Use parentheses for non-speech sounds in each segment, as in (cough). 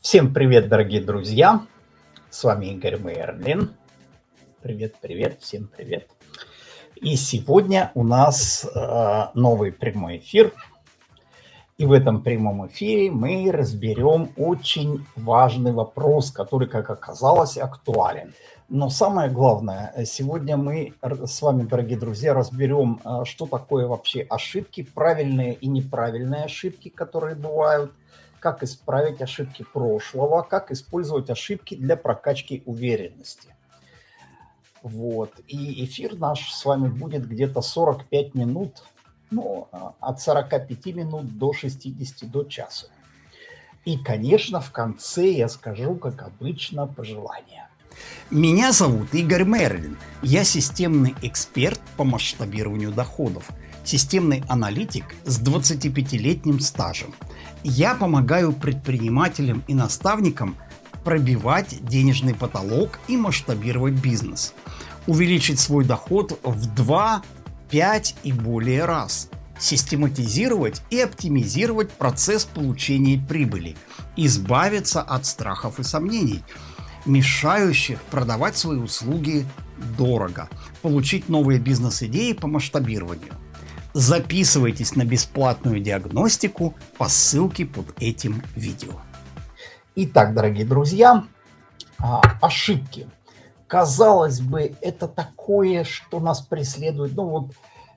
Всем привет, дорогие друзья! С вами Игорь Мейерлин. Привет, привет, всем привет. И сегодня у нас э, новый прямой эфир. И в этом прямом эфире мы разберем очень важный вопрос, который, как оказалось, актуален. Но самое главное, сегодня мы с вами, дорогие друзья, разберем, э, что такое вообще ошибки, правильные и неправильные ошибки, которые бывают, как исправить ошибки прошлого, как использовать ошибки для прокачки уверенности. Вот. И эфир наш с вами будет где-то 45 минут, ну, от 45 минут до 60, до часа. И, конечно, в конце я скажу, как обычно, пожелания. Меня зовут Игорь Мерлин. Я системный эксперт по масштабированию доходов, системный аналитик с 25-летним стажем – я помогаю предпринимателям и наставникам пробивать денежный потолок и масштабировать бизнес. Увеличить свой доход в 2, 5 и более раз. Систематизировать и оптимизировать процесс получения прибыли. Избавиться от страхов и сомнений, мешающих продавать свои услуги дорого. Получить новые бизнес-идеи по масштабированию – Записывайтесь на бесплатную диагностику по ссылке под этим видео. Итак, дорогие друзья, а, ошибки. Казалось бы, это такое, что нас преследует. Ну вот,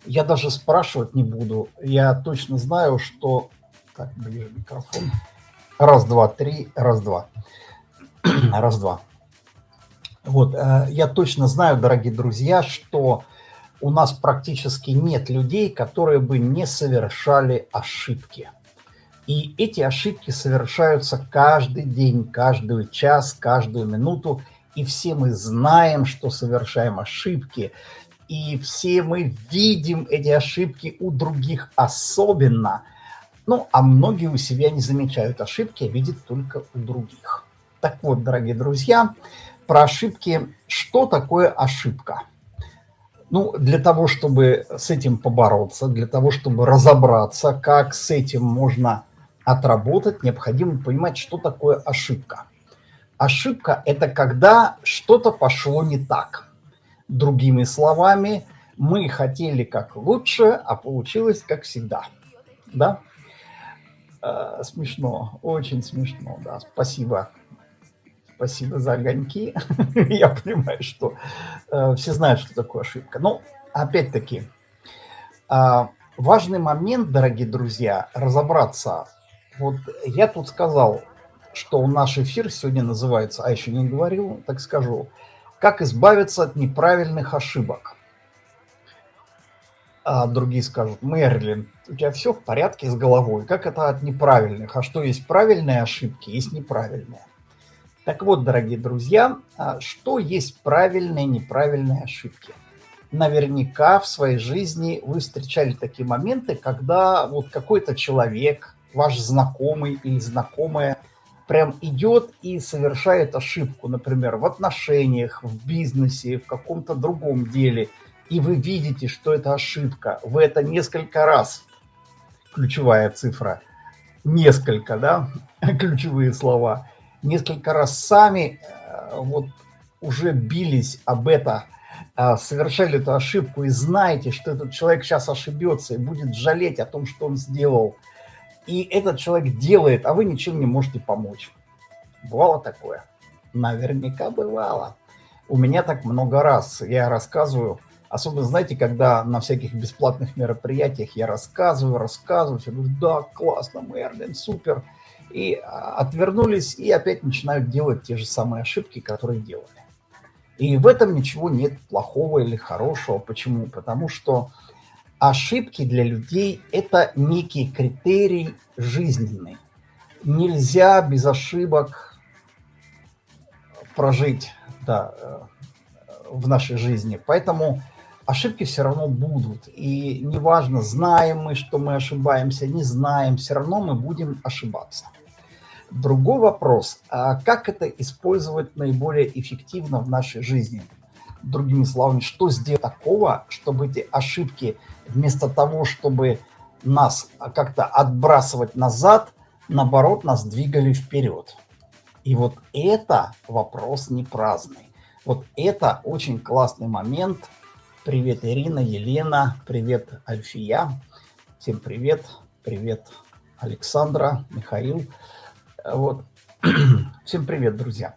я даже спрашивать не буду. Я точно знаю, что... Так, ближе микрофон. Раз, два, три, раз, два. (clears throat) раз, два. Вот, э, я точно знаю, дорогие друзья, что у нас практически нет людей, которые бы не совершали ошибки. И эти ошибки совершаются каждый день, каждый час, каждую минуту. И все мы знаем, что совершаем ошибки. И все мы видим эти ошибки у других особенно. Ну, а многие у себя не замечают ошибки, а видят только у других. Так вот, дорогие друзья, про ошибки. Что такое ошибка? Ну, для того, чтобы с этим побороться, для того, чтобы разобраться, как с этим можно отработать, необходимо понимать, что такое ошибка. Ошибка – это когда что-то пошло не так. Другими словами, мы хотели как лучше, а получилось как всегда. Да? Э, смешно, очень смешно, да, спасибо. Спасибо за огоньки. (laughs) Я понимаю, что э, все знают, что такое ошибка. Но, опять-таки, э, важный момент, дорогие друзья, разобраться. Вот я тут сказал, что наш эфир сегодня называется, а еще не говорил, так скажу, «Как избавиться от неправильных ошибок». А другие скажут, Мерлин, у тебя все в порядке с головой. Как это от неправильных? А что есть правильные ошибки, есть неправильные. Так вот, дорогие друзья, а что есть правильные и неправильные ошибки? Наверняка в своей жизни вы встречали такие моменты, когда вот какой-то человек, ваш знакомый или знакомая, прям идет и совершает ошибку, например, в отношениях, в бизнесе, в каком-то другом деле, и вы видите, что это ошибка. Вы это несколько раз, ключевая цифра, несколько, да, (laughs) ключевые слова – несколько раз сами э, вот уже бились об это, э, совершали эту ошибку и знаете, что этот человек сейчас ошибется и будет жалеть о том, что он сделал. И этот человек делает, а вы ничем не можете помочь. Бывало такое? Наверняка бывало. У меня так много раз. Я рассказываю, особенно, знаете, когда на всяких бесплатных мероприятиях я рассказываю, рассказываю, все говорю, да, классно, Мерлин, супер и а, отвернулись, и опять начинают делать те же самые ошибки, которые делали. И в этом ничего нет плохого или хорошего. Почему? Потому что ошибки для людей – это некий критерий жизненный. Нельзя без ошибок прожить да, э, в нашей жизни. Поэтому ошибки все равно будут. И неважно, знаем мы, что мы ошибаемся, не знаем, все равно мы будем ошибаться. Другой вопрос, а как это использовать наиболее эффективно в нашей жизни? Другими словами, что сделать такого, чтобы эти ошибки вместо того, чтобы нас как-то отбрасывать назад, наоборот, нас двигали вперед? И вот это вопрос не праздный. Вот это очень классный момент. Привет, Ирина, Елена, привет, Альфия. Всем привет, привет, Александра, Михаил. Вот. (clears throat) Всем привет, друзья.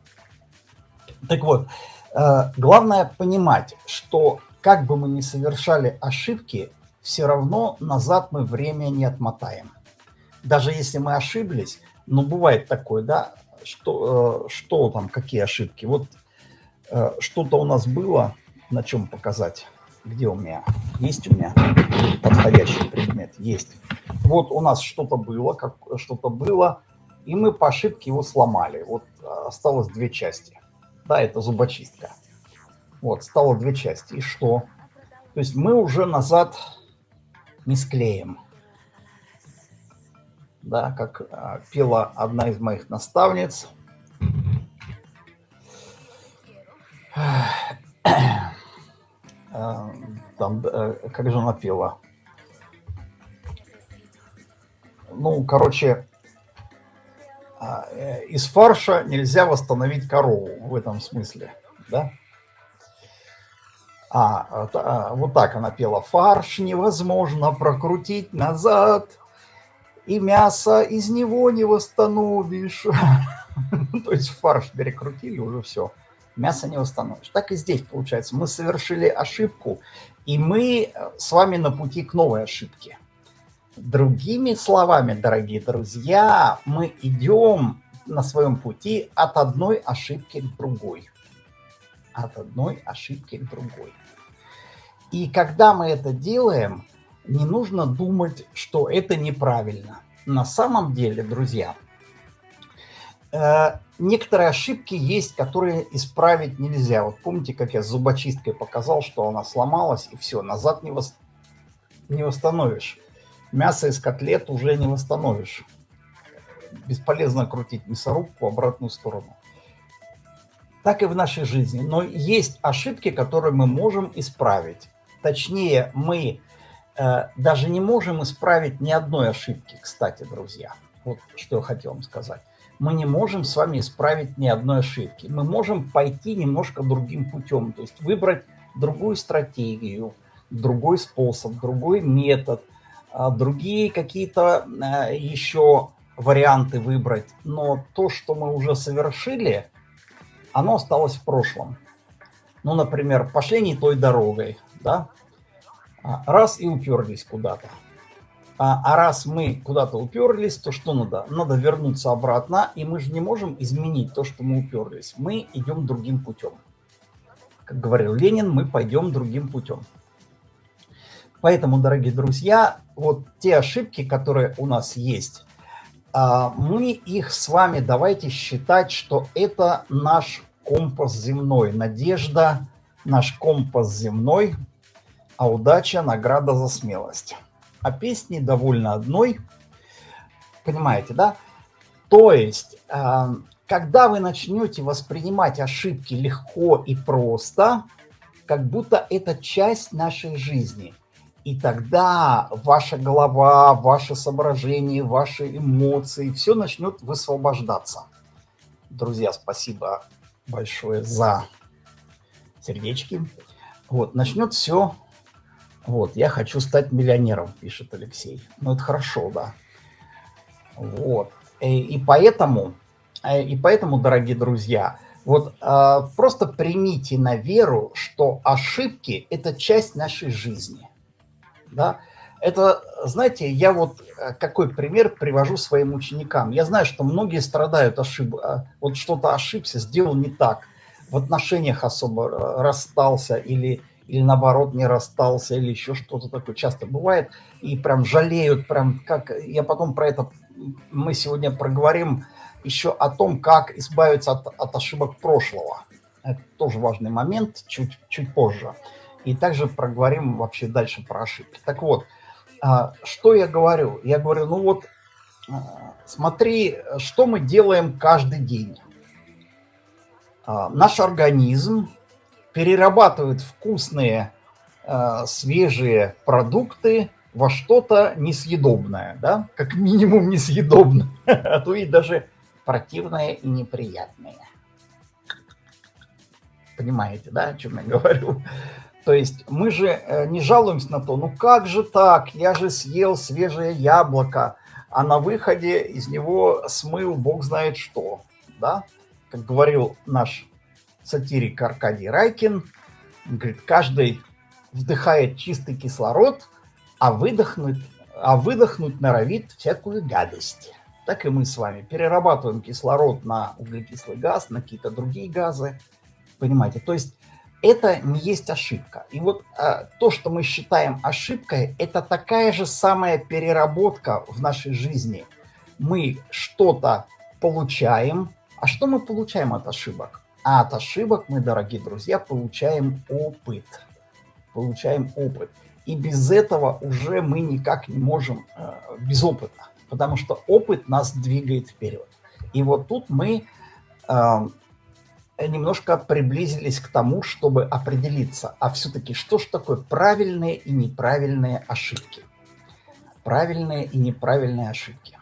Так вот, э, главное понимать, что как бы мы ни совершали ошибки, все равно назад мы время не отмотаем. Даже если мы ошиблись, но бывает такое, да, что, э, что там, какие ошибки. Вот э, что-то у нас было, на чем показать. Где у меня? Есть у меня подходящий предмет? Есть. Вот у нас что-то было, как что-то было, и мы по ошибке его сломали. Вот осталось две части. Да, это зубочистка. Вот, стало две части. И что? То есть мы уже назад не склеим. Да, как а, пела одна из моих наставниц. А, там, э, как же она пела? Ну, короче, а, из фарша нельзя восстановить корову в этом смысле, да? А, а, вот так она пела. Фарш невозможно прокрутить назад, и мясо из него не восстановишь. (laughs) То есть фарш перекрутили, уже все. Мясо не восстановишь. Так и здесь получается. Мы совершили ошибку, и мы э, с вами на пути к новой ошибке. Другими словами, дорогие друзья, мы идем на своем пути от одной ошибки к другой. От одной ошибки к другой. И когда мы это делаем, не нужно думать, что это неправильно. На самом деле, друзья, э, некоторые ошибки есть, которые исправить нельзя. Вот помните, как я с зубочисткой показал, что она сломалась, и все, назад не, вос... не восстановишь мясо из котлет уже не восстановишь. Бесполезно крутить мясорубку в обратную сторону. Так и в нашей жизни. Но есть ошибки, которые мы можем исправить. Точнее, мы э, даже не можем исправить ни одной ошибки, кстати, друзья. Вот что я хотел вам сказать. Мы не можем с вами исправить ни одной ошибки. Мы можем пойти немножко другим путем, то есть выбрать другую стратегию, другой способ, другой метод – другие какие-то э, еще варианты выбрать. Но то, что мы уже совершили, оно осталось в прошлом. Ну, например, пошли не той дорогой, да? А, раз и уперлись куда-то. А, а раз мы куда-то уперлись, то что надо? Надо вернуться обратно, и мы же не можем изменить то, что мы уперлись. Мы идем другим путем. Как говорил Ленин, мы пойдем другим путем. Поэтому, дорогие друзья, вот те ошибки, которые у нас есть, а, мы их с вами давайте считать, что это наш компас земной. Надежда, наш компас земной, а удача – награда за смелость. А песни довольно одной. Понимаете, да? То есть, а, когда вы начнете воспринимать ошибки легко и просто, как будто это часть нашей жизни – и тогда ваша голова, ваши соображения, ваши эмоции, все начнет высвобождаться. Друзья, спасибо большое за сердечки. Вот, начнет все. Вот, я хочу стать миллионером, пишет Алексей. Ну, это хорошо, да. Вот. И, э, и поэтому, э, и поэтому, дорогие друзья, вот э, просто примите на веру, что ошибки – это часть нашей жизни – да? Это, знаете, я вот э, какой пример привожу своим ученикам. Я знаю, что многие страдают ошиб... Э, вот что-то ошибся, сделал не так, в отношениях особо э, расстался или, или наоборот не расстался, или еще что-то такое часто бывает, и прям жалеют, прям как... Я потом про это, мы сегодня проговорим еще о том, как избавиться от, от ошибок прошлого. Это тоже важный момент, чуть, чуть позже. И также проговорим вообще дальше про ошибки. Так вот, а, что я говорю? Я говорю, ну вот, а, смотри, что мы делаем каждый день. А, наш организм перерабатывает вкусные, свежие продукты во что-то несъедобное, да, как минимум несъедобное, (laughs) а то и даже противные и неприятные. Понимаете, да, о чем я говорю? То есть мы же э, не жалуемся на то, ну как же так, я же съел свежее яблоко, а на выходе из него смыл бог знает что, да? Как говорил наш сатирик Аркадий Райкин, говорит, каждый вдыхает чистый кислород, а выдохнуть, а выдохнуть норовит всякую гадость. Так и мы с вами перерабатываем кислород на углекислый газ, на какие-то другие газы. Понимаете? То есть это не есть ошибка. И вот а, то, что мы считаем ошибкой, это такая же самая переработка в нашей жизни. Мы что-то получаем. А что мы получаем от ошибок? А от ошибок мы, дорогие друзья, получаем опыт. Получаем опыт. И без этого уже мы никак не можем э, без опыта. Потому что опыт нас двигает вперед. И вот тут мы э, немножко приблизились к тому, чтобы определиться, а все-таки что же такое правильные и неправильные ошибки? Правильные и неправильные ошибки.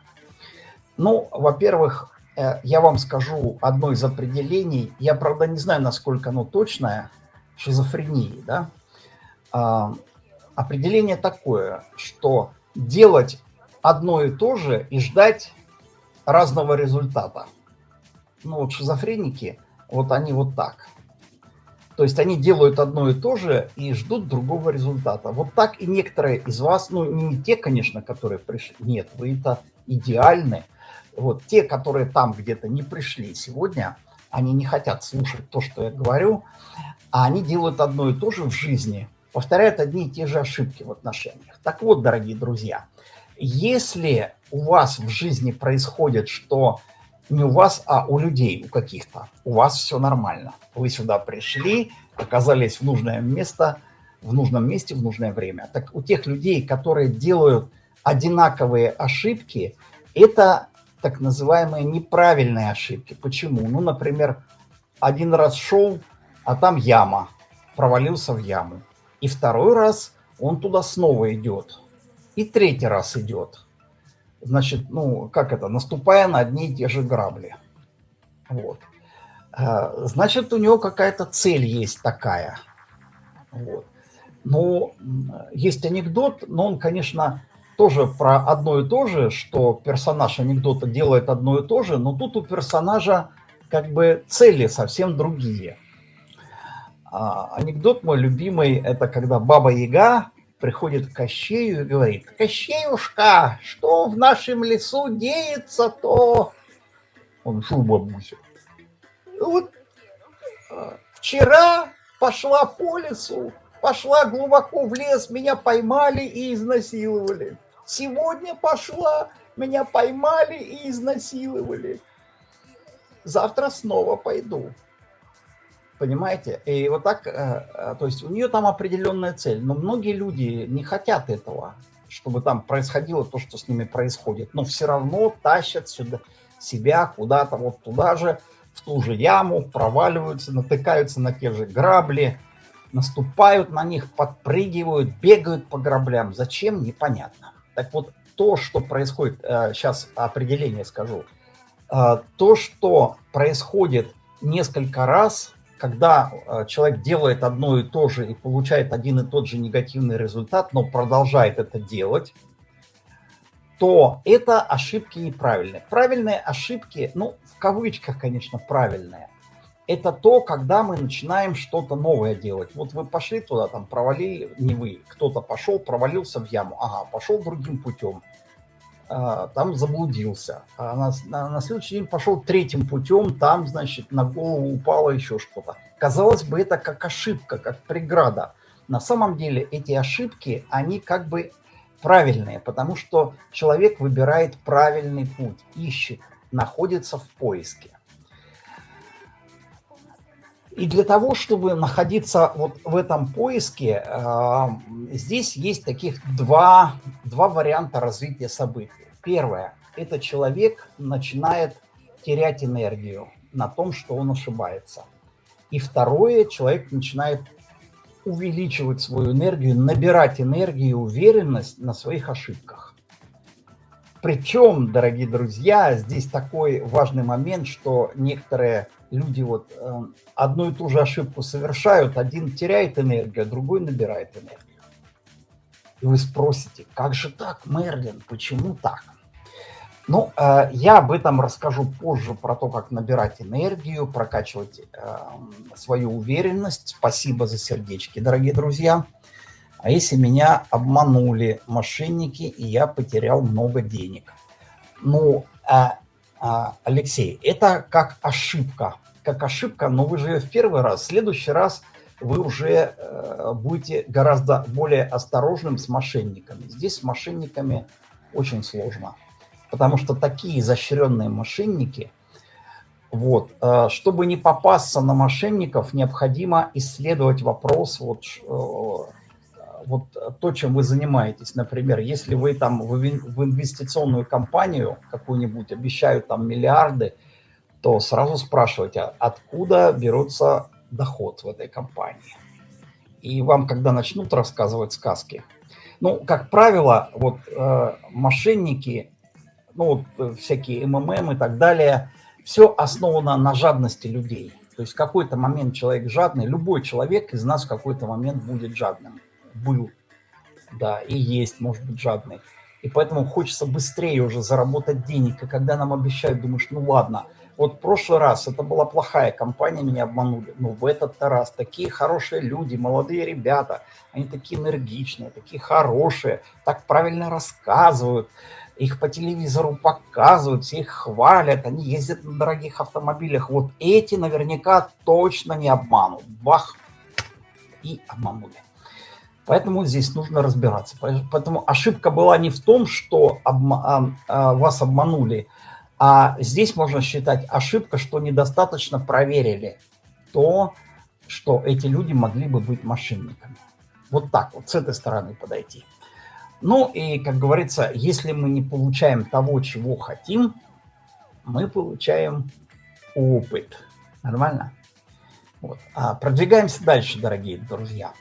Ну, во-первых, э, я вам скажу одно из определений. Я, правда, не знаю, насколько оно точное, шизофрении, да? А, определение такое, что делать одно и то же и ждать разного результата. Ну, вот шизофреники – вот они вот так. То есть они делают одно и то же и ждут другого результата. Вот так и некоторые из вас, ну не те, конечно, которые пришли, нет, вы это идеальны. Вот те, которые там где-то не пришли сегодня, они не хотят слушать то, что я говорю, а они делают одно и то же в жизни, повторяют одни и те же ошибки в отношениях. Так вот, дорогие друзья, если у вас в жизни происходит, что не у вас, а у людей, у каких-то. У вас все нормально. Вы сюда пришли, оказались в нужное место, в нужном месте, в нужное время. Так у тех людей, которые делают одинаковые ошибки, это так называемые неправильные ошибки. Почему? Ну, например, один раз шел, а там яма, провалился в яму. И второй раз он туда снова идет. И третий раз идет значит, ну, как это, наступая на одни и те же грабли. Вот. А, значит, у него какая-то цель есть такая. Вот. Но есть анекдот, но он, конечно, тоже про одно и то же, что персонаж анекдота делает одно и то же, но тут у персонажа как бы цели совсем другие. А, анекдот мой любимый, это когда Баба Яга приходит к Кощею и говорит, «Кощеюшка, что в нашем лесу деется-то?» Он, шел бабуся?» «Вот а, вчера пошла по лесу, пошла глубоко в лес, меня поймали и изнасиловали. Сегодня пошла, меня поймали и изнасиловали. Завтра снова пойду. Понимаете? И вот так, э, э, то есть у нее там определенная цель. Но многие люди не хотят этого, чтобы там происходило то, что с ними происходит. Но все равно тащат сюда себя куда-то вот туда же, в ту же яму, проваливаются, натыкаются на те же грабли, наступают на них, подпрыгивают, бегают по граблям. Зачем? Непонятно. Так вот, то, что происходит, сейчас э, определение скажу, то, что происходит несколько раз когда э, человек делает одно и то же и получает один и тот же негативный результат, но продолжает это делать, то это ошибки неправильные. Правильные ошибки, ну, в кавычках, конечно, правильные, это то, когда мы начинаем что-то новое делать. Вот вы пошли туда, там провалили, не вы, кто-то пошел, провалился в яму, ага, пошел другим путем там заблудился. А на, на, на следующий день пошел третьим путем, там, значит, на голову упало еще что-то. Казалось бы, это как ошибка, как преграда. На самом деле эти ошибки, они как бы правильные, потому что человек выбирает правильный путь, ищет, находится в поиске. И для того, чтобы находиться вот в этом поиске, э, здесь есть таких два, два варианта развития событий. Первое – это человек начинает терять энергию на том, что он ошибается. И второе – человек начинает увеличивать свою энергию, набирать энергию и уверенность на своих ошибках. причем, дорогие друзья, здесь такой важный момент, что некоторые люди вот э, одну и ту же ошибку совершают, один теряет энергию, а другой набирает энергию. И вы спросите, как же так, Мерлин, почему так? Ну, э, я об этом расскажу позже, про то, как набирать энергию, прокачивать э, свою уверенность. Спасибо за сердечки, дорогие друзья. А если меня обманули мошенники, и я потерял много денег? Ну, э, Алексей, это как ошибка. Как ошибка, но вы же в первый раз. В следующий раз вы уже э, будете гораздо более осторожным с мошенниками. Здесь с мошенниками очень сложно потому что такие изощренные мошенники, вот, э, чтобы не попасться на мошенников, необходимо исследовать вопрос, вот, э, вот то, чем вы занимаетесь. Например, если вы там в инвестиционную компанию какую-нибудь обещают там миллиарды, то сразу спрашивайте, а откуда берется доход в этой компании. И вам, когда начнут рассказывать сказки, ну, как правило, вот э, мошенники ну, вот, всякие МММ и так далее, все основано на жадности людей. То есть в какой-то момент человек жадный, любой человек из нас в какой-то момент будет жадным. Был, да, и есть, может быть, жадный. И поэтому хочется быстрее уже заработать денег. И когда нам обещают, думаешь, ну ладно, вот в прошлый раз это была плохая компания, меня обманули. Но в этот раз такие хорошие люди, молодые ребята, они такие энергичные, такие хорошие, так правильно рассказывают их по телевизору показывают, все их хвалят, они ездят на дорогих автомобилях. Вот эти наверняка точно не обманут. Бах! И обманули. Поэтому здесь нужно разбираться. Поэтому ошибка была не в том, что обма а, а, вас обманули, а здесь можно считать ошибка, что недостаточно проверили то, что эти люди могли бы быть мошенниками. Вот так вот, с этой стороны подойти. Ну и, как говорится, если мы не получаем того, чего хотим, мы получаем опыт. Нормально? Вот. А продвигаемся дальше, дорогие друзья.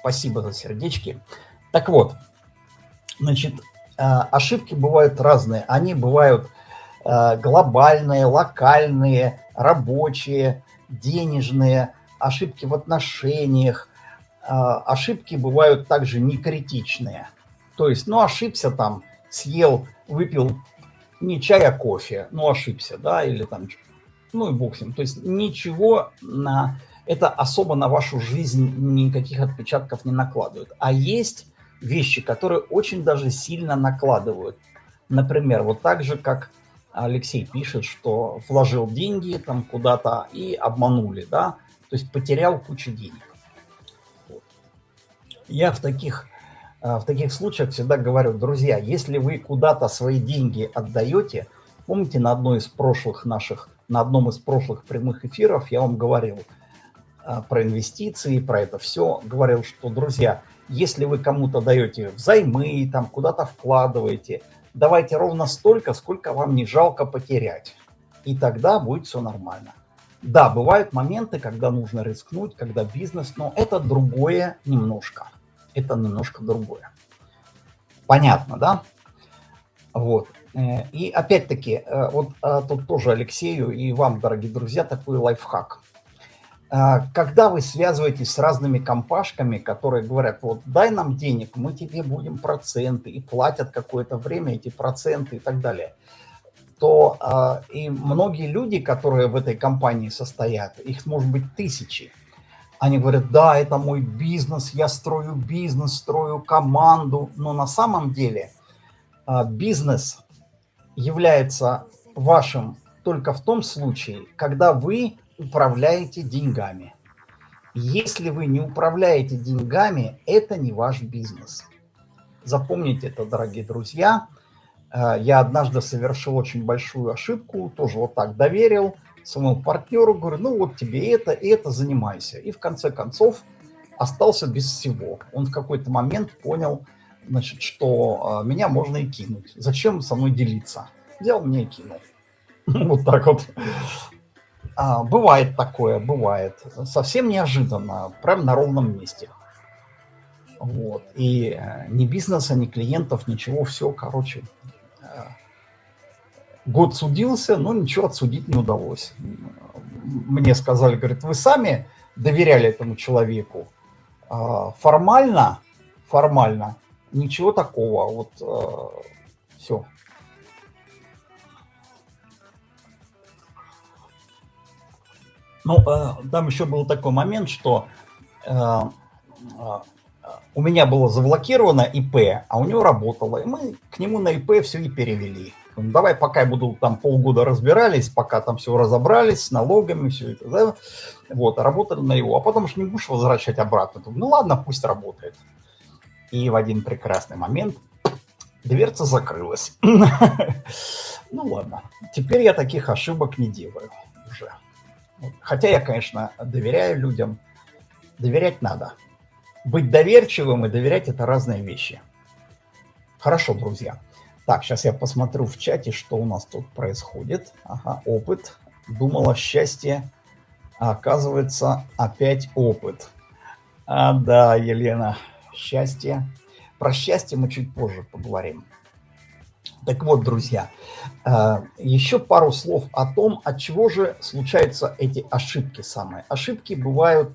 Спасибо за сердечки. Так вот, значит, а, ошибки бывают разные. Они бывают а, глобальные, локальные, рабочие, денежные, ошибки в отношениях. А, ошибки бывают также некритичные – то есть, ну, ошибся там, съел, выпил не чай, а кофе, ну, ошибся, да, или там, ну, и бог с ним. То есть ничего на... Это особо на вашу жизнь никаких отпечатков не накладывает. А есть вещи, которые очень даже сильно накладывают. Например, вот так же, как Алексей пишет, что вложил деньги там куда-то и обманули, да, то есть потерял кучу денег. Я в таких а, в таких случаях всегда говорю, друзья, если вы куда-то свои деньги отдаете, помните на одной из прошлых наших, на одном из прошлых прямых эфиров я вам говорил про инвестиции, про это все, говорил, что, друзья, если вы кому-то даете взаймы, там куда-то вкладываете, давайте ровно столько, сколько вам не жалко потерять. И тогда будет все нормально. Да, бывают моменты, когда нужно рискнуть, когда бизнес, но это другое немножко это немножко другое. Понятно, да? Вот. Э, и опять-таки, э, вот э, тут тоже Алексею и вам, дорогие друзья, такой лайфхак. Когда вы связываетесь с разными компашками, которые говорят, вот дай нам денег, мы тебе будем проценты, и платят какое-то время эти проценты и так далее, то и многие люди, которые в этой компании состоят, их может быть тысячи, они говорят, да, это мой бизнес, я строю бизнес, строю команду. Но на самом деле а, бизнес является вашим только в том случае, когда вы управляете деньгами. Если вы не управляете деньгами, это не ваш бизнес. Запомните это, дорогие друзья. А, я однажды совершил очень большую ошибку, тоже вот так доверил – своему партнеру, говорю, ну вот тебе это, и это занимайся. И в конце концов остался без всего. Он в какой-то момент понял, значит, что э, меня можно и кинуть. Зачем со мной делиться? Взял меня и кинул. (laughs) Вот так вот. А, бывает такое, бывает. Совсем неожиданно, прям на ровном месте. Вот. И э, ни бизнеса, ни клиентов, ничего, все, короче, э, год судился, но ничего отсудить не удалось. Мне сказали, говорит, вы сами доверяли этому человеку. А, формально, формально ничего такого. Вот э, все. Ну, э, там еще был такой момент, что э, у меня было заблокировано ИП, а у него работало. И мы к нему на ИП все и перевели. Давай пока я буду там полгода разбирались, пока там все разобрались с налогами, все это, да, вот, работали на его. А потом же не будешь возвращать обратно. Ну ладно, пусть работает. И в один прекрасный момент дверца закрылась. (laughs) Ну ладно, теперь я таких ошибок не делаю уже. Хотя я, конечно, доверяю людям. Доверять надо. Быть доверчивым и доверять – это разные вещи. Хорошо, друзья. Так, сейчас я посмотрю в чате, что у нас тут происходит. Ага, опыт. Думала, счастье, а оказывается, опять опыт. А, да, Елена, счастье. Про счастье мы чуть позже поговорим. Так вот, друзья, э, еще пару слов о том, от чего же случаются эти ошибки самые. Ошибки бывают,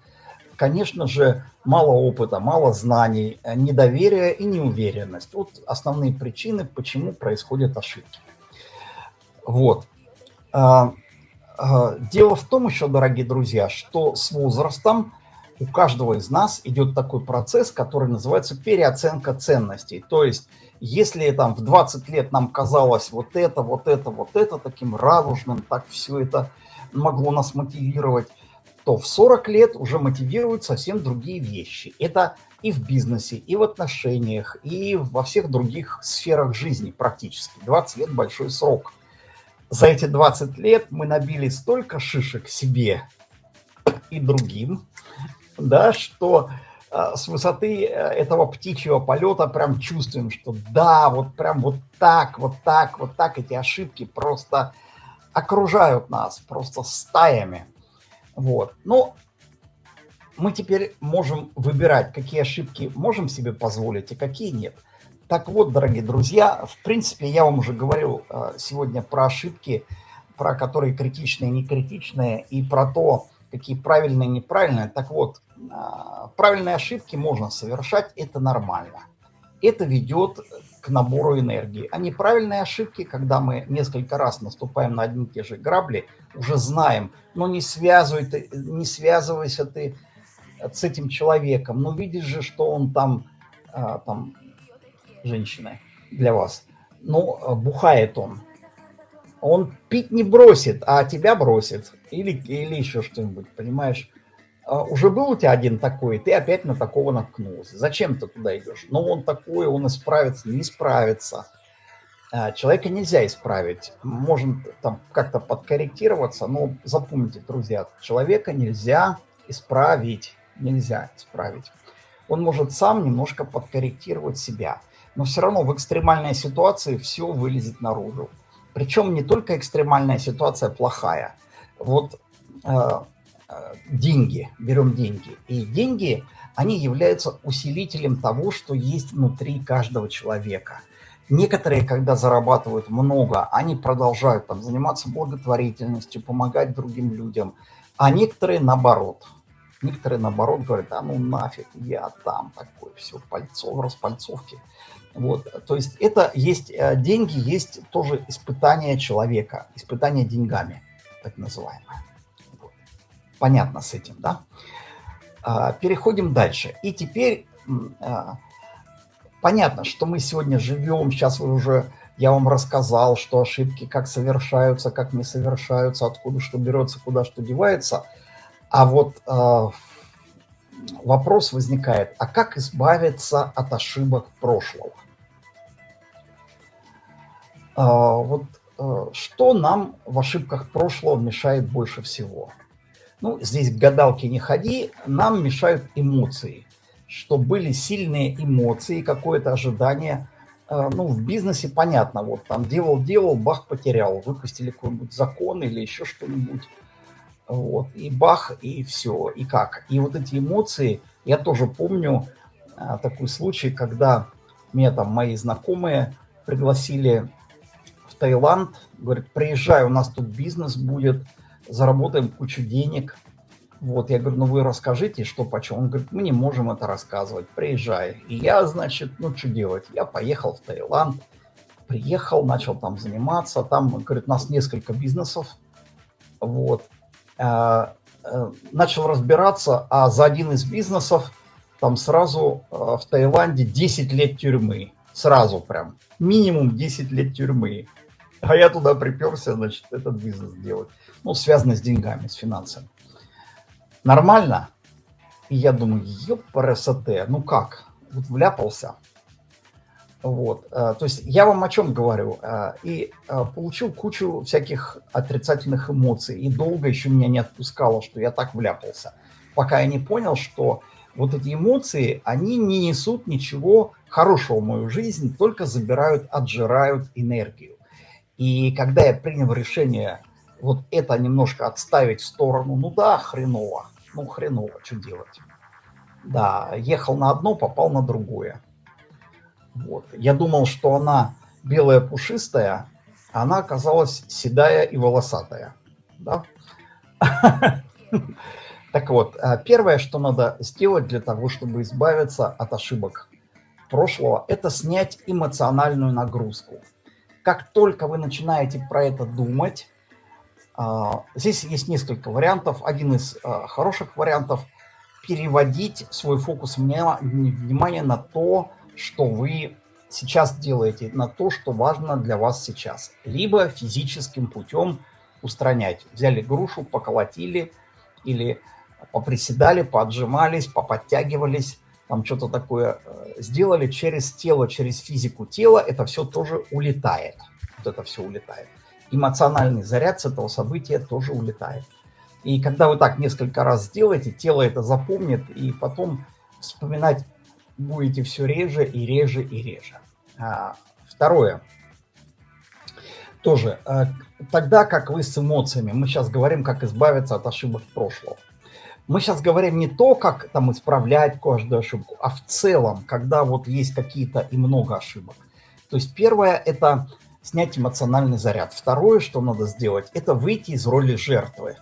конечно же, мало опыта, мало знаний, недоверие и неуверенность. Вот основные причины, почему происходят ошибки. Вот. Э, э, дело в том еще, дорогие друзья, что с возрастом у каждого из нас идет такой процесс, который называется переоценка ценностей. То есть, если там в 20 лет нам казалось вот это, вот это, вот это таким радужным, так все это могло нас мотивировать, то в 40 лет уже мотивируют совсем другие вещи. Это и в бизнесе, и в отношениях, и во всех других сферах жизни практически. 20 лет – большой срок. За эти 20 лет мы набили столько шишек себе и другим, да, что э, с высоты э, этого птичьего полета прям чувствуем, что да, вот прям вот так, вот так, вот так эти ошибки просто окружают нас, просто стаями. Вот. Но мы теперь можем выбирать, какие ошибки можем себе позволить и какие нет. Так вот, дорогие друзья, в принципе, я вам уже говорил э, сегодня про ошибки, про которые критичные и не критичные, и про то, какие правильные и неправильные. Так вот, а, правильные ошибки можно совершать, это нормально. Это ведет к набору энергии. А неправильные ошибки, когда мы несколько раз наступаем на одни и те же грабли, уже знаем, но не, связывай ты, не связывайся ты с этим человеком. Ну, видишь же, что он там, а, там женщина для вас, ну, бухает он. Он пить не бросит, а тебя бросит. Или, или еще что-нибудь, понимаешь? А, уже был у тебя один такой, ты опять на такого наткнулся. Зачем ты туда идешь? Ну, он такой, он исправится, не справится. А, человека нельзя исправить. Можно там как-то подкорректироваться, но запомните, друзья, человека нельзя исправить. Нельзя исправить. Он может сам немножко подкорректировать себя. Но все равно в экстремальной ситуации все вылезет наружу. Причем не только экстремальная ситуация плохая. Вот э, Э, деньги, берем деньги. И деньги, они являются усилителем того, что есть внутри каждого человека. Некоторые, когда зарабатывают много, они продолжают там заниматься благотворительностью, помогать другим людям. А некоторые наоборот. Некоторые наоборот говорят, а ну нафиг, я там такой, все, пальцов, распальцовки. Вот, то есть это есть, э, деньги есть тоже испытание человека, испытание деньгами, так называемое. Понятно с этим, да? А, переходим дальше. И теперь а, понятно, что мы сегодня живем, сейчас вы уже, я вам рассказал, что ошибки как совершаются, как не совершаются, откуда что берется, куда что девается. А вот а, вопрос возникает, а как избавиться от ошибок прошлого? Вот что нам в ошибках прошлого мешает больше всего? Ну, здесь к гадалке не ходи, нам мешают эмоции. Что были сильные эмоции, какое-то ожидание. Э, ну, в бизнесе понятно, вот там делал-делал, бах, потерял. Выпустили какой-нибудь закон или еще что-нибудь. Вот, и бах, и все, и как. И вот эти эмоции, я тоже помню а, такой случай, когда меня там мои знакомые пригласили в Таиланд, говорит, приезжай, у нас тут бизнес будет, заработаем кучу денег. Вот, я говорю, ну вы расскажите, что почем. Он говорит, мы не можем это рассказывать, приезжай. И я, значит, ну что делать? Я поехал в Таиланд, приехал, начал там заниматься. Там, говорит, у нас несколько бизнесов. Вот. Э, э, начал разбираться, а за один из бизнесов там сразу э, в Таиланде 10 лет тюрьмы. Сразу прям. Минимум 10 лет тюрьмы. А я туда приперся, значит, этот бизнес делать. Ну, связано с деньгами, с финансами. Нормально? И я думаю, ёпрст, ну как? Вот вляпался. Вот, э, то есть я вам о чем говорю. Э, и э, получил кучу всяких отрицательных эмоций. И долго еще меня не отпускало, что я так вляпался. Пока я не понял, что вот эти эмоции, они не несут ничего хорошего мою жизнь, только забирают, отжирают энергию. И когда я принял решение вот это немножко отставить в сторону, ну да, хреново, ну хреново, что делать? Да, ехал на одно, попал на другое. Вот. Я думал, что она белая пушистая, а она оказалась седая и волосатая. Да? (laughs) Так вот, э, первое, что надо сделать для того, чтобы избавиться от ошибок прошлого, это снять эмоциональную нагрузку. Как только вы начинаете про это думать, э, здесь есть несколько вариантов. Один из э, хороших вариантов – переводить свой фокус внимания на то, что вы сейчас делаете, на то, что важно для вас сейчас. Либо физическим путем устранять. Взяли грушу, поколотили или поприседали, поотжимались, поподтягивались, там что-то такое э, сделали через тело, через физику тела, это все тоже улетает. Вот это все улетает. Эмоциональный заряд с этого события тоже улетает. И когда вы так несколько раз сделаете, тело это запомнит, и потом вспоминать будете все реже и реже и реже. А, второе. Тоже, э, тогда как вы с эмоциями, мы сейчас говорим, как избавиться от ошибок прошлого. Мы сейчас говорим не то, как там исправлять каждую ошибку, а в целом, когда вот есть какие-то и много ошибок. То есть первое – это снять эмоциональный заряд. Второе, что надо сделать, это выйти из роли жертвы.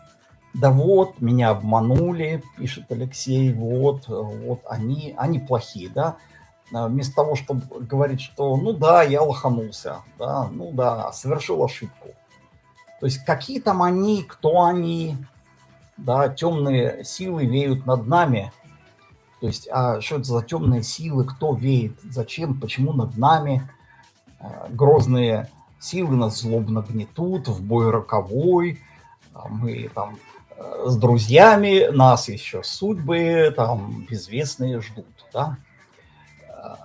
Да вот, меня обманули, пишет Алексей, вот, вот они, они плохие, да. А вместо того, чтобы говорить, что ну да, я лоханулся, да, ну да, совершил ошибку. То есть какие там они, кто они, да, темные силы веют над нами. То есть, а что это за темные силы, кто веет, зачем, почему над нами? А, грозные силы нас злобно гнетут, в бой роковой, а мы там э, с друзьями, нас еще судьбы там безвестные ждут, да. А,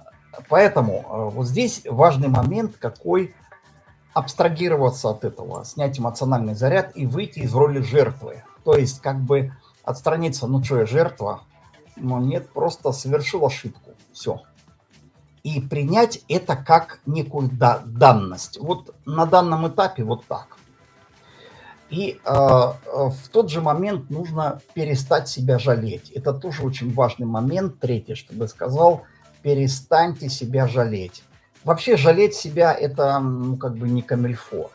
поэтому э, вот здесь важный момент, какой абстрагироваться от этого, снять эмоциональный заряд и выйти из роли жертвы. То есть как бы отстраниться, ну что, я жертва? Но нет, просто совершил ошибку. Все. И принять это как некую да данность. Вот на данном этапе вот так. И э, в тот же момент нужно перестать себя жалеть. Это тоже очень важный момент. Третий, чтобы я сказал, перестаньте себя жалеть. Вообще жалеть себя это ну, как бы не камильфо.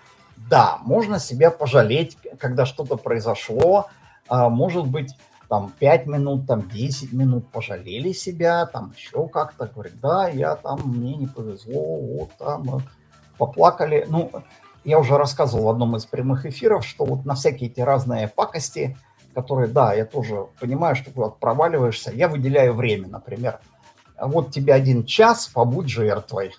Да, можно себя пожалеть, когда что-то произошло, а, может быть, там 5 минут, там 10 минут пожалели себя, там еще как-то, говорит, да, я там, мне не повезло, вот там, поплакали. Ну, я уже рассказывал в одном из прямых эфиров, что вот на всякие эти разные пакости, которые, да, я тоже понимаю, что куда-то проваливаешься, я выделяю время, например, вот тебе один час, побудь жертвой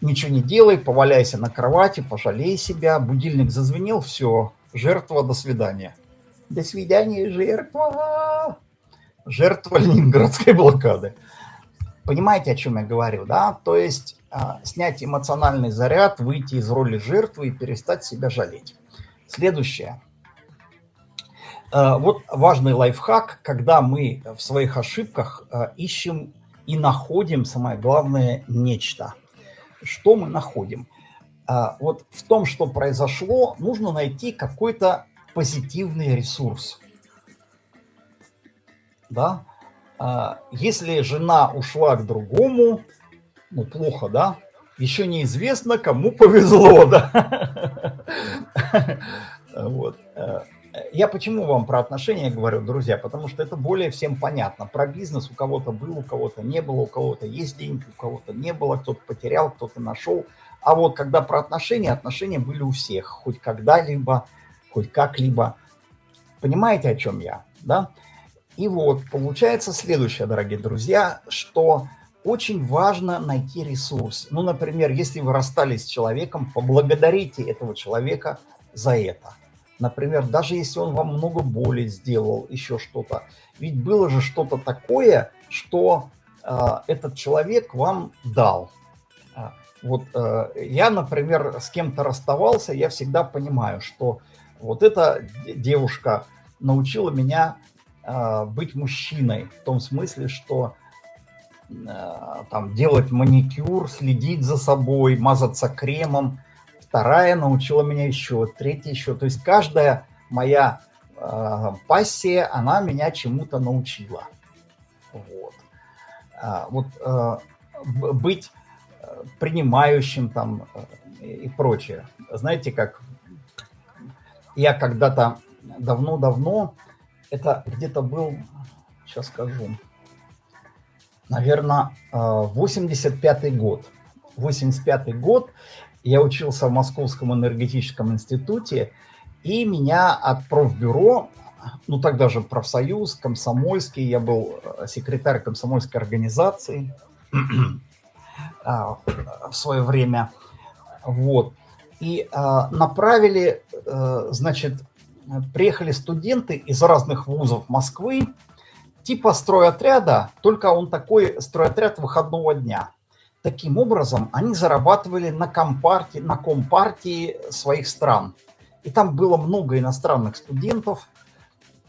ничего не делай, поваляйся на кровати, пожалей себя, будильник зазвенел, все, жертва, до свидания. До свидания, жертва. Жертва ленинградской блокады. Понимаете, о чем я говорю, да? То есть а, снять эмоциональный заряд, выйти из роли жертвы и перестать себя жалеть. Следующее. А, вот важный лайфхак, когда мы в своих ошибках а, ищем и находим, самое главное, нечто – что мы находим? А, вот в том, что произошло, нужно найти какой-то позитивный ресурс. Да? А, если жена ушла к другому, ну, плохо, да? Еще неизвестно, кому повезло, да. (laughs) Вот. Я почему вам про отношения говорю, друзья? Потому что это более всем понятно. Про бизнес у кого-то был, у кого-то не было, у кого-то есть деньги, у кого-то не было, кто-то потерял, кто-то нашел. А вот когда про отношения, отношения были у всех, хоть когда-либо, хоть как-либо. Понимаете, о чем я? Да? И вот получается следующее, дорогие друзья, что очень важно найти ресурс. Ну, например, если вы расстались с человеком, поблагодарите этого человека за это. Например, даже если он вам много боли сделал, еще что-то. Ведь было же что-то такое, что э, этот человек вам дал. А, вот э, я, например, с кем-то расставался, я всегда понимаю, что вот эта девушка научила меня э, быть мужчиной. В том смысле, что Э, там, делать маникюр, следить за собой, мазаться кремом. Вторая научила меня еще, третья еще. То есть каждая моя э, пассия, она меня чему-то научила. Вот. А, вот э, быть э, принимающим там э, и прочее. Знаете, как я когда-то давно-давно, это где-то был, сейчас скажу, наверное, 85 э, год. 85 год я учился в Московском энергетическом институте, и меня от профбюро, ну тогда же профсоюз, комсомольский, я был э, секретарь комсомольской организации (clears throat) а, в свое время, вот, и а, направили, э, значит, приехали студенты из разных вузов Москвы, типа стройотряда, только он такой стройотряд выходного дня. Таким образом, они зарабатывали на компартии, на компартии своих стран. И там было много иностранных студентов.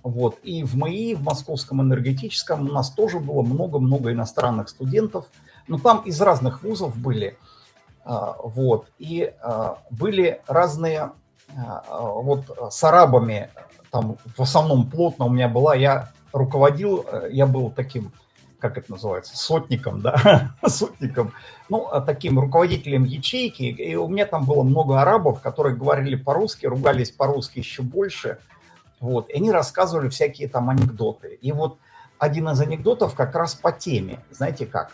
Вот. И в МАИ, в Московском энергетическом, у нас тоже было много-много иностранных студентов. Но там из разных вузов были. А, вот. И а, были разные... А, вот с арабами, там в основном плотно у меня была, я руководил, э, я был таким, как это называется, сотником, да, (laughs) сотником, ну, а таким руководителем ячейки, и у меня там было много арабов, которые говорили по-русски, ругались по-русски еще больше, вот, и они рассказывали всякие там анекдоты. И вот один из анекдотов как раз по теме, знаете как,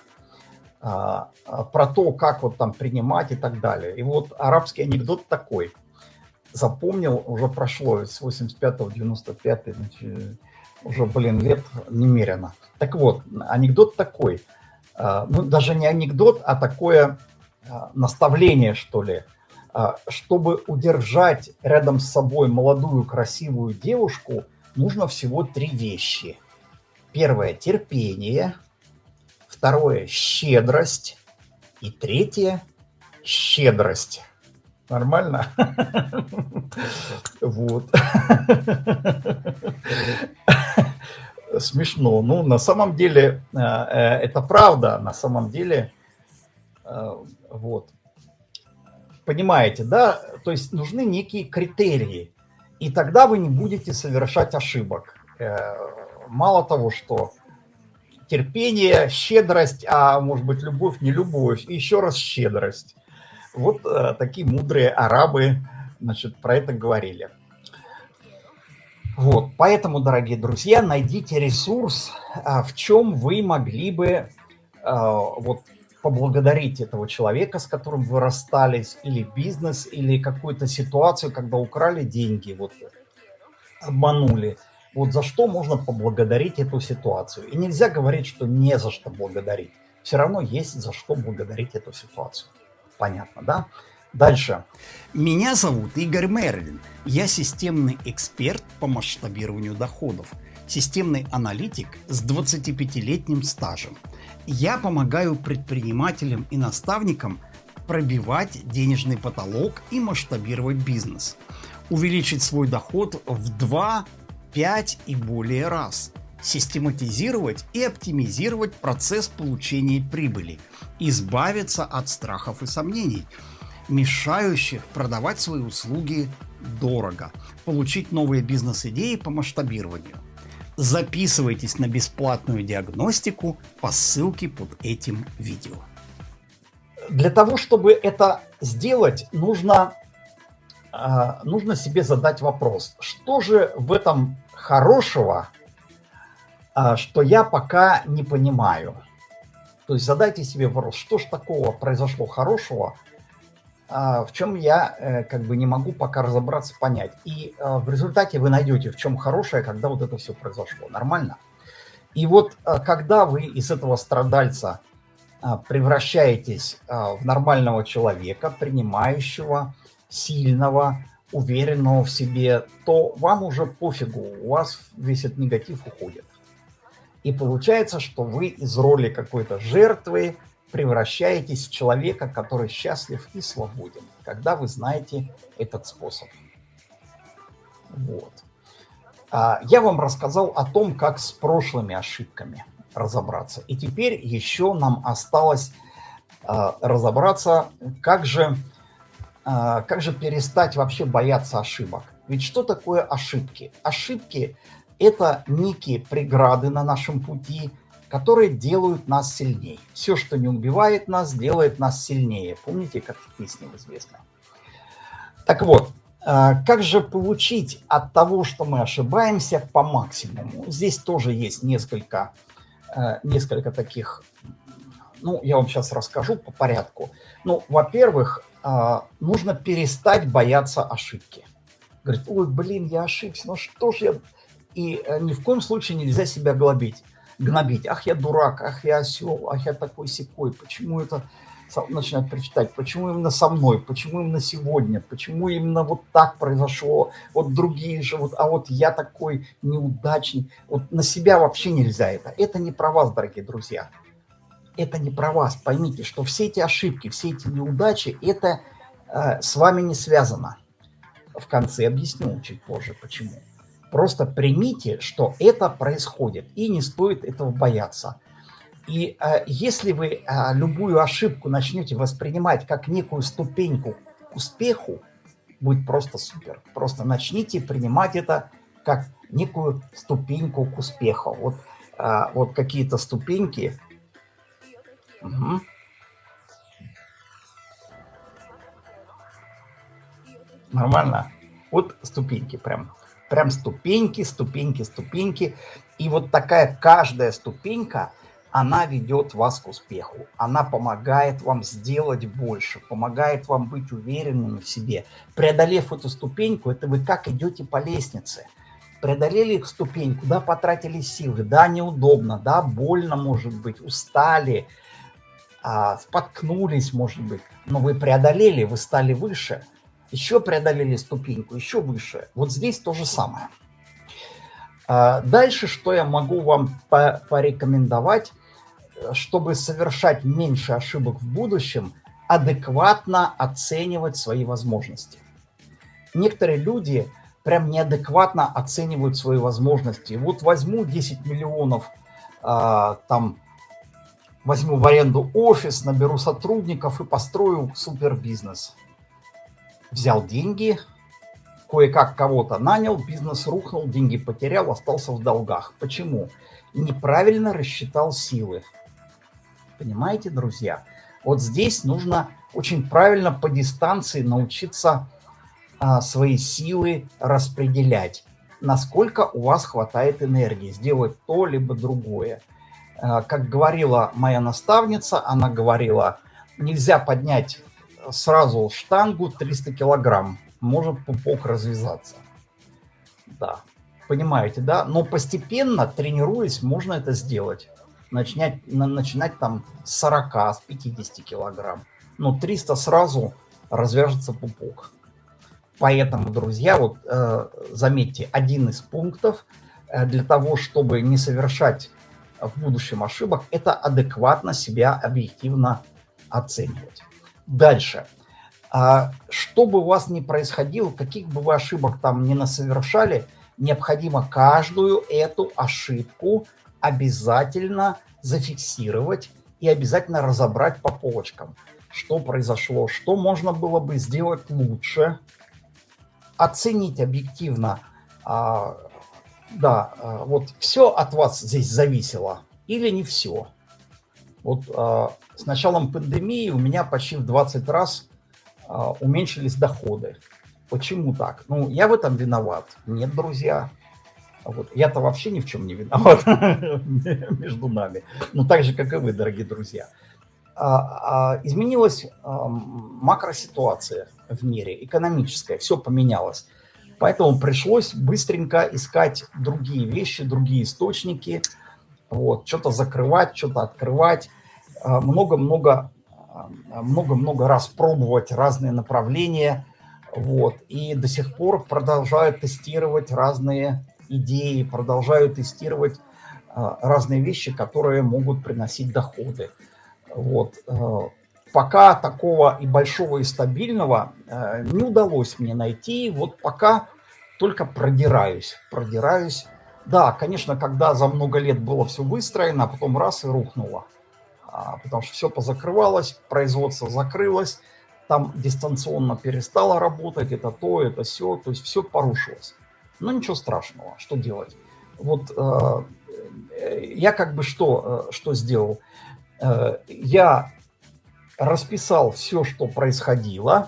а, а, про то, как вот там принимать и так далее. И вот арабский анекдот такой, запомнил, уже прошло с 85 95 значит, уже, блин, лет немерено. Так вот, анекдот такой, а, ну, даже не анекдот, а такое а, наставление, что ли, а, чтобы удержать рядом с собой молодую красивую девушку, нужно всего три вещи. Первое – терпение, второе – щедрость, и третье – щедрость. Нормально? (laughs) Вот. (laughs) Смешно. Ну, на самом деле, э, э, это правда. На самом деле, э, вот. Понимаете, да? То есть нужны некие критерии. И тогда вы не будете совершать ошибок. Мало того, что терпение, щедрость, а может быть любовь, не любовь, и еще раз щедрость. Вот э, такие мудрые арабы, значит, про это говорили. Вот, поэтому, дорогие друзья, найдите ресурс, а, в чем вы могли бы а, вот поблагодарить этого человека, с которым вы расстались, или бизнес, или какую-то ситуацию, когда украли деньги, вот обманули. Вот за что можно поблагодарить эту ситуацию. И нельзя говорить, что не за что благодарить. Все равно есть за что благодарить эту ситуацию. Понятно, да? Дальше. Меня зовут Игорь Мерлин. Я системный эксперт по масштабированию доходов. Системный аналитик с 25-летним стажем. Я помогаю предпринимателям и наставникам пробивать денежный потолок и масштабировать бизнес. Увеличить свой доход в 2, 5 и более раз – систематизировать и оптимизировать процесс получения прибыли, избавиться от страхов и сомнений, мешающих продавать свои услуги дорого, получить новые бизнес-идеи по масштабированию. Записывайтесь на бесплатную диагностику по ссылке под этим видео. для того, чтобы это сделать, нужно, а, нужно себе задать вопрос, что же в этом хорошего, что я пока не понимаю. То есть задайте себе вопрос, что же такого произошло хорошего, а, в чем я э, как бы не могу пока разобраться, понять. И в результате вы найдете, в чем хорошее, когда вот это все произошло. Нормально? И вот когда вы из этого страдальца а, превращаетесь а, в нормального человека, принимающего, сильного, уверенного в себе, то вам уже пофигу, у вас весь этот негатив уходит. И получается, что вы из роли какой-то жертвы превращаетесь в человека, который счастлив и свободен, когда вы знаете этот способ. Вот. А, я вам рассказал о том, как с прошлыми ошибками – разобраться. И теперь еще нам осталось э, разобраться, как же, э, как же перестать вообще бояться ошибок. Ведь что такое ошибки? Ошибки – это некие преграды на нашем пути, которые делают нас сильнее. Все, что не убивает нас, делает нас сильнее. Помните, как в песне известно? Так вот, как же получить от того, что мы ошибаемся, по максимуму? Здесь тоже есть несколько Э, несколько таких, ну, я вам сейчас расскажу по порядку. Ну, во-первых, э, нужно перестать бояться ошибки. Говорит, ой, блин, я ошибся, ну что ж я... И э, ни в коем случае нельзя себя глобить, гнобить. Ах, я дурак, ах, я осел, ах, я такой секой. Почему это начинать прочитать, почему именно со мной, почему именно сегодня, почему именно вот так произошло, вот другие же, вот, а вот я такой неудачник. Вот на себя вообще нельзя это. Это не про вас, дорогие друзья. Это не про вас. Поймите, что все эти ошибки, все эти неудачи, это э, с вами не связано. В конце объясню чуть позже, почему. Просто примите, что это происходит, и не стоит этого бояться. И э, если вы э, любую ошибку начнете воспринимать как некую ступеньку к успеху, будет просто супер. Просто начните принимать это как некую ступеньку к успеху. Вот, э, вот какие-то ступеньки. Угу. Нормально? Вот ступеньки прям. Прям ступеньки, ступеньки, ступеньки. И вот такая каждая ступенька – она ведет вас к успеху. Она помогает вам сделать больше, помогает вам быть уверенным в себе. Преодолев эту ступеньку, это вы как идете по лестнице. Преодолели ступеньку, да, потратили силы, да, неудобно, да, больно, может быть, устали, а, споткнулись, может быть. Но вы преодолели, вы стали выше. Еще преодолели ступеньку, еще выше. Вот здесь то же самое. А, дальше, что я могу вам порекомендовать – чтобы совершать меньше ошибок в будущем, адекватно оценивать свои возможности. Некоторые люди прям неадекватно оценивают свои возможности. Вот возьму 10 миллионов, э, там, возьму в аренду офис, наберу сотрудников и построю супер бизнес. Взял деньги, кое-как кого-то нанял, бизнес рухнул, деньги потерял, остался в долгах. Почему? Неправильно рассчитал силы. Понимаете, друзья? Вот здесь нужно очень правильно по дистанции научиться а, свои силы распределять. Насколько у вас хватает энергии сделать то, либо другое. А, как говорила моя наставница, она говорила, нельзя поднять сразу штангу 300 килограмм, может пупок развязаться. Да, понимаете, да? Но постепенно, тренируясь, можно это сделать начинать, на, начинать там с 40, с 50 килограмм. Но 300 сразу развяжется пупок. Поэтому, друзья, вот э, заметьте, один из пунктов э, для того, чтобы не совершать в будущем ошибок, это адекватно себя объективно оценивать. Дальше. А, что бы у вас ни происходило, каких бы вы ошибок там не насовершали, необходимо каждую эту ошибку обязательно зафиксировать и обязательно разобрать по полочкам, что произошло, что можно было бы сделать лучше, оценить объективно, а, да, а, вот все от вас здесь зависело или не все. Вот э, с началом пандемии у меня почти в 20 раз э, уменьшились доходы. Почему так? Ну, я в этом виноват. Нет, друзья. Вот. Я-то вообще ни в чем не виноват (laughs) между нами. Ну, так же, как и вы, дорогие друзья. А, а, изменилась а, макроситуация в мире, экономическая, все поменялось. Поэтому пришлось быстренько искать другие вещи, другие источники, вот, что-то закрывать, что-то открывать, много-много много-много раз пробовать разные направления, вот, и до сих пор продолжают тестировать разные идеи, продолжают тестировать разные вещи, которые могут приносить доходы. Вот. Пока такого и большого, и стабильного не удалось мне найти. Вот пока только продираюсь, продираюсь. Да, конечно, когда за много лет было все выстроено, а потом раз и рухнуло. А, потому что все позакрывалось, производство закрылось, там дистанционно перестало работать, это то, это все, то есть все порушилось. Но ничего страшного, что делать? Вот э, я как бы что, что сделал? Э, я расписал все, что происходило,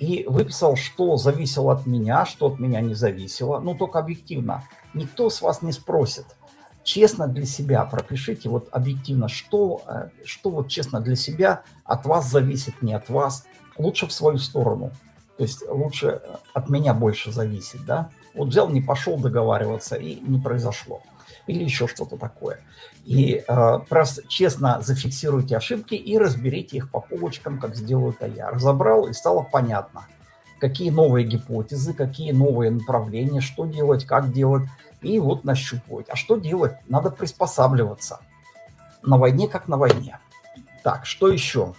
и выписал, что зависело от меня, что от меня не зависело. Ну, только объективно. Никто с вас не спросит. Честно для себя пропишите, вот объективно, что, э, что вот честно для себя от вас зависит, не от вас. Лучше в свою сторону. То есть лучше от меня больше зависит, да. Вот взял, не пошел договариваться, и не произошло или еще что-то такое. И э, просто честно зафиксируйте ошибки и разберите их по полочкам, как сделаю это я. Разобрал, и стало понятно, какие новые гипотезы, какие новые направления, что делать, как делать. И вот нащупывать. А что делать? Надо приспосабливаться. На войне как на войне. Так, что еще?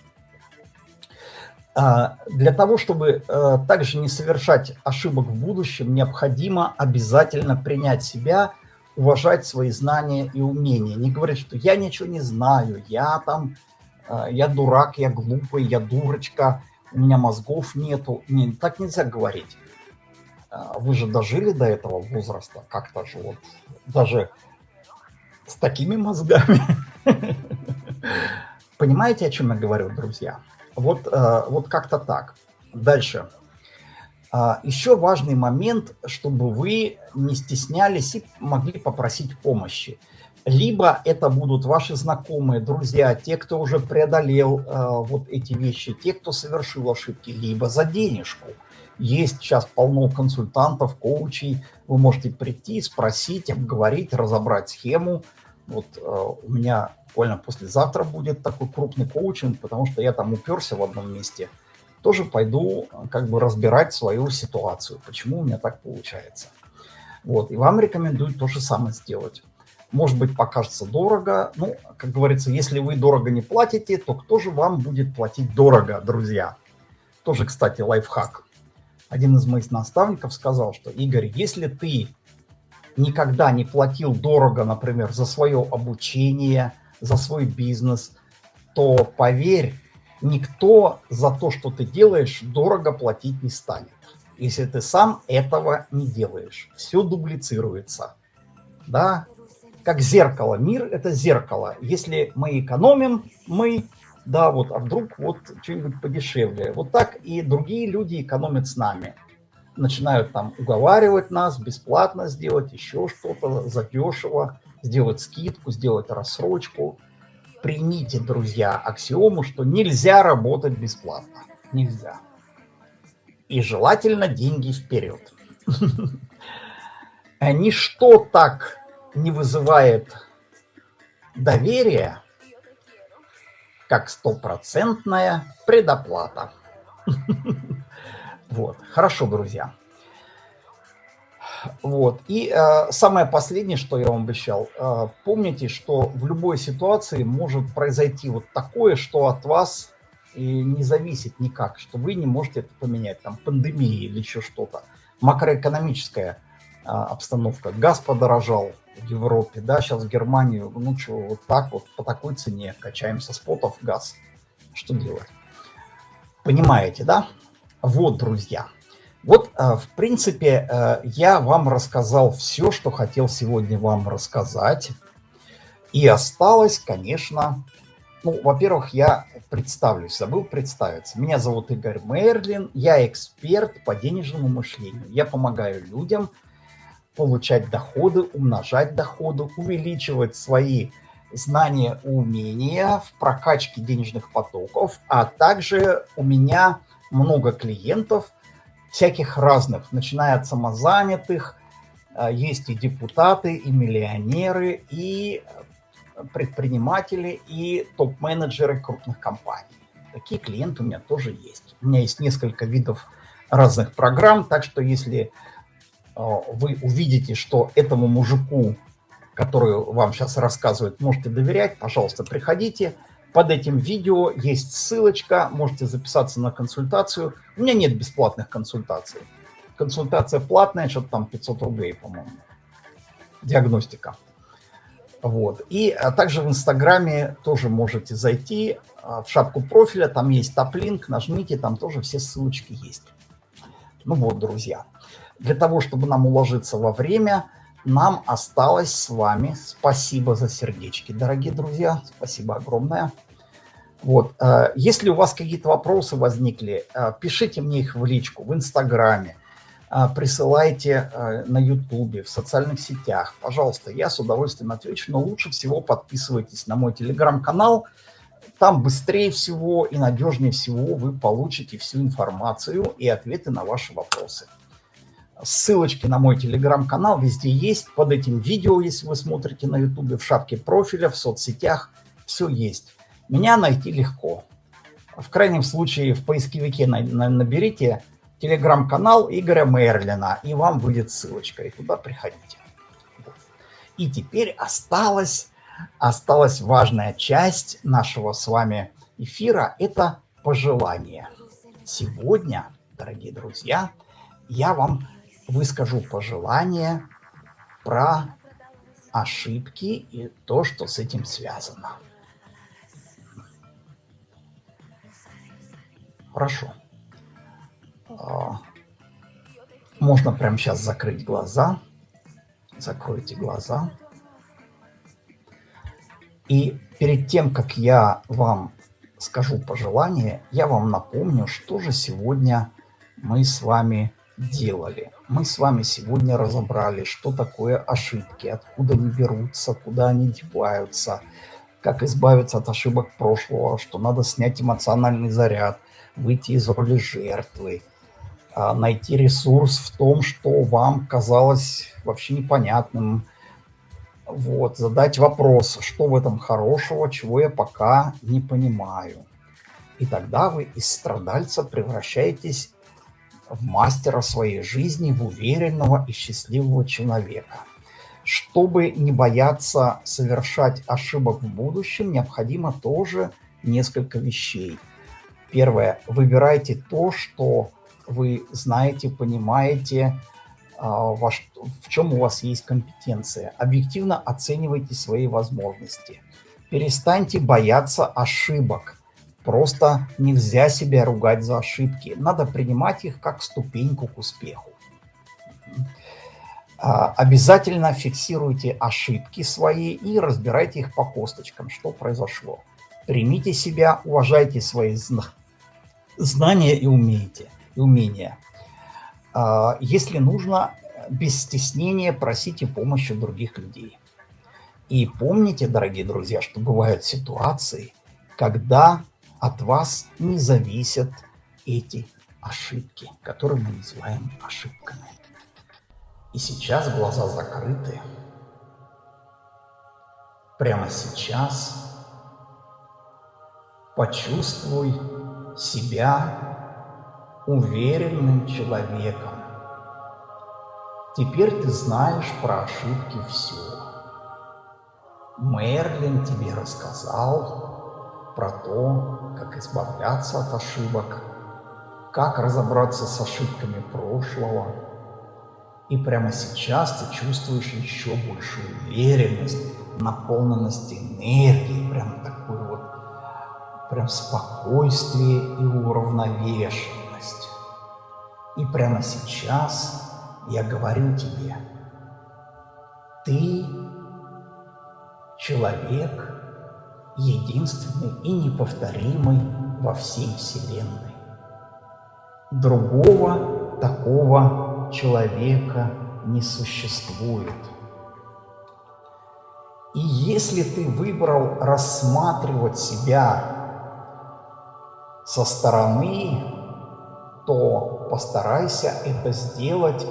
А, для того, чтобы э, также не совершать ошибок в будущем, необходимо обязательно принять себя – уважать свои знания и умения. Не говорить, что я ничего не знаю, я там, э, я дурак, я глупый, я дурочка, у меня мозгов нету. Не, так нельзя говорить. Э, вы же дожили до этого возраста, как-то же вот, даже с такими мозгами. (laughs) Понимаете, о чем я говорю, друзья? Вот, э, вот как-то так. Дальше. А, Еще важный момент, чтобы вы не стеснялись и могли попросить помощи. Либо это будут ваши знакомые, друзья, те, кто уже преодолел э, вот эти вещи, те, кто совершил ошибки, либо за денежку. Есть сейчас полно консультантов, коучей. Вы можете прийти, спросить, обговорить, разобрать схему. Вот э, у меня буквально послезавтра будет такой крупный коучинг, потому что я там уперся в одном месте – тоже пойду как бы разбирать свою ситуацию, почему у меня так получается. Вот, и вам рекомендую то же самое сделать. Может быть, покажется дорого. Ну, как говорится, если вы дорого не платите, то кто же вам будет платить дорого, друзья? Тоже, кстати, лайфхак. Один из моих наставников сказал, что, Игорь, если ты никогда не платил дорого, например, за свое обучение, за свой бизнес, то поверь, никто за то, что ты делаешь, дорого платить не станет. Если ты сам этого не делаешь. Все дублицируется. Да? Как зеркало. Мир – это зеркало. Если мы экономим, мы, да, вот, а вдруг вот что-нибудь подешевле. Вот так и другие люди экономят с нами. Начинают там уговаривать нас, бесплатно сделать еще что-то, задешево, сделать скидку, сделать рассрочку – примите, друзья, аксиому, что нельзя работать бесплатно. Нельзя. И желательно деньги вперед. (laughs) Ничто так не вызывает доверия, как стопроцентная предоплата. (laughs) Вот, хорошо, друзья. Вот. И э, самое последнее, что я вам обещал, э, помните, что в любой ситуации может произойти вот такое, что от вас не зависит никак, что вы не можете это поменять, там пандемия или еще что-то. Макроэкономическая э, обстановка. Газ подорожал Европе, да, сейчас в Германию, ну что, вот так вот по такой цене качаем со спотов газ. Что делать? Понимаете, да? Вот, друзья. Вот, э, в принципе, э, я вам рассказал все, что хотел сегодня вам рассказать. И осталось, конечно, Ну, во-первых, я представлюсь, забыл представиться. Меня зовут Игорь Мерлин, я эксперт по денежному мышлению. Я помогаю людям получать доходы, умножать доходы, увеличивать свои знания, умения в прокачке денежных потоков, а также у меня много клиентов всяких разных, начиная от самозанятых, а, есть и депутаты, и миллионеры, и предприниматели, и топ-менеджеры крупных компаний. Такие клиенты у меня тоже есть. У меня есть несколько видов разных программ, так что если вы увидите, что этому мужику, который вам сейчас рассказывает, можете доверять, пожалуйста, приходите. Под этим видео есть ссылочка, можете записаться на консультацию. У меня нет бесплатных консультаций. Консультация платная, что-то там 500 рублей, по-моему. Диагностика. Вот. И а также в Инстаграме тоже можете зайти а, в шапку профиля, там есть топ-линк, нажмите, там тоже все ссылочки есть. Ну вот, друзья. Для того, чтобы нам уложиться во время, нам осталось с вами, спасибо за сердечки, дорогие друзья, спасибо огромное. Вот, э, если у вас какие-то вопросы возникли, э, пишите мне их в личку, в Инстаграме, э, присылайте на Ютубе, в социальных сетях. Пожалуйста, я с удовольствием отвечу, но лучше всего подписывайтесь на мой телеграм-канал. Там быстрее всего и надежнее всего вы получите всю информацию и ответы на ваши вопросы. Ссылочки на мой телеграм-канал везде есть. Под этим видео, если вы смотрите на ютубе, в шапке профиля, в соцсетях, все есть. Меня найти легко. В крайнем случае в поисковике наберите телеграм-канал Игоря Мерлина, и вам будет ссылочка, и туда приходите. И теперь осталась, осталась важная часть нашего с вами эфира – это пожелание. Сегодня, дорогие друзья, я вам выскажу пожелание про ошибки и то, что с этим связано. Хорошо. А, можно прямо сейчас закрыть глаза. Закройте глаза. И перед тем, как я вам скажу пожелание, я вам напомню, что же сегодня мы с вами делали. Мы с вами сегодня разобрали, что такое ошибки, откуда они берутся, куда они деваются, как избавиться от ошибок прошлого, что надо снять эмоциональный заряд, выйти из роли жертвы, а, найти ресурс в том, что вам казалось вообще непонятным, вот, задать вопрос, что в этом хорошего, чего я пока не понимаю. И тогда вы из страдальца превращаетесь в мастера своей жизни, в уверенного и счастливого человека. Чтобы не бояться совершать ошибок в будущем, необходимо тоже несколько вещей. Первое. Выбирайте то, что вы знаете, понимаете, а, в чем у вас есть компетенция. Объективно оценивайте свои возможности. Перестаньте бояться ошибок. Просто нельзя себя ругать за ошибки. Надо принимать их как ступеньку к успеху. А, обязательно фиксируйте ошибки свои и разбирайте их по косточкам, что произошло. Примите себя, уважайте свои знания и, умеете, и умения. А, если нужно, без стеснения просите помощи других людей. И помните, дорогие друзья, что бывают ситуации, когда от вас не зависят эти ошибки, которые мы называем ошибками. И сейчас глаза закрыты. Прямо сейчас почувствуй себя уверенным человеком. Теперь ты знаешь про ошибки все. Мерлин тебе рассказал про то, как избавляться от ошибок, как разобраться с ошибками прошлого. И прямо сейчас ты чувствуешь еще большую уверенность, наполненность энергии, прям такую вот, прям спокойствие и уравновешенность. И прямо сейчас я говорю тебе, ты человек, единственный и неповторимый во всей Вселенной. Другого такого человека не существует. И если ты выбрал рассматривать себя со стороны, то постарайся это сделать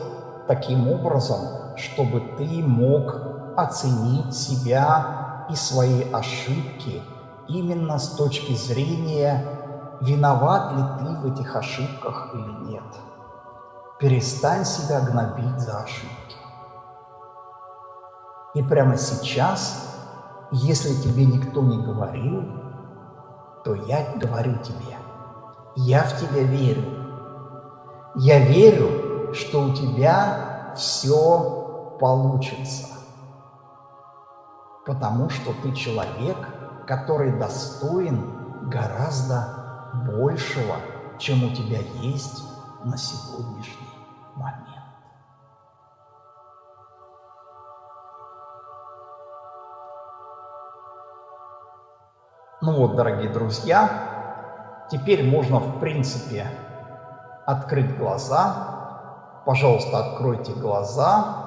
таким образом, чтобы ты мог оценить себя и свои ошибки именно с точки зрения, виноват ли ты в этих ошибках или нет. Перестань себя гнобить за ошибки. И прямо сейчас, если тебе никто не говорил, то я говорю тебе, я в тебя верю. Я верю, что у тебя все получится, потому что ты человек, который достоин гораздо большего, чем у тебя есть на сегодняшний момент. Ну вот, дорогие друзья, теперь можно, в принципе, открыть глаза. Пожалуйста, откройте глаза.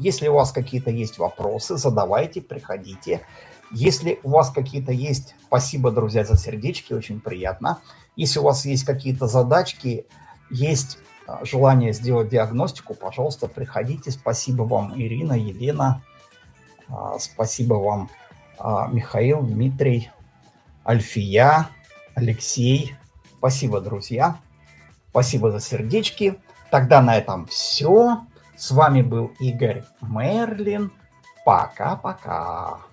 Если у вас какие-то есть вопросы, задавайте, приходите. Если у вас какие-то есть... Спасибо, друзья, за сердечки, очень приятно. Если у вас есть какие-то задачки, есть а, желание сделать диагностику, пожалуйста, приходите. Спасибо вам, Ирина, Елена. А, спасибо вам, а, Михаил, Дмитрий, Альфия, Алексей. Спасибо, друзья. Спасибо за сердечки. Тогда на этом все. С вами был Игорь Мерлин. Пока-пока.